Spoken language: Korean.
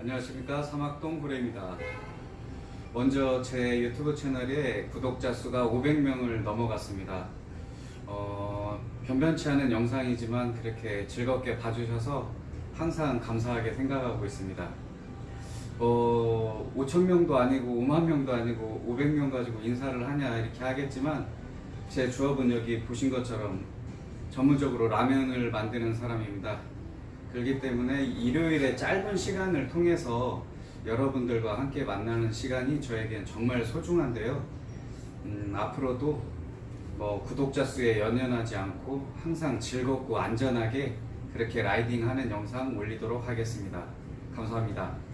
안녕하십니까 사막동 구레입니다. 먼저 제 유튜브 채널에 구독자 수가 500명을 넘어갔습니다. 어, 변변치 않은 영상이지만 그렇게 즐겁게 봐주셔서 항상 감사하게 생각하고 있습니다. 어, 5천명도 아니고 5만 명도 아니고 500명 가지고 인사를 하냐 이렇게 하겠지만 제 주업은 여기 보신 것처럼 전문적으로 라면을 만드는 사람입니다. 그렇기 때문에 일요일에 짧은 시간을 통해서 여러분들과 함께 만나는 시간이 저에겐 정말 소중한데요. 음, 앞으로도 뭐 구독자 수에 연연하지 않고 항상 즐겁고 안전하게 그렇게 라이딩하는 영상 올리도록 하겠습니다. 감사합니다.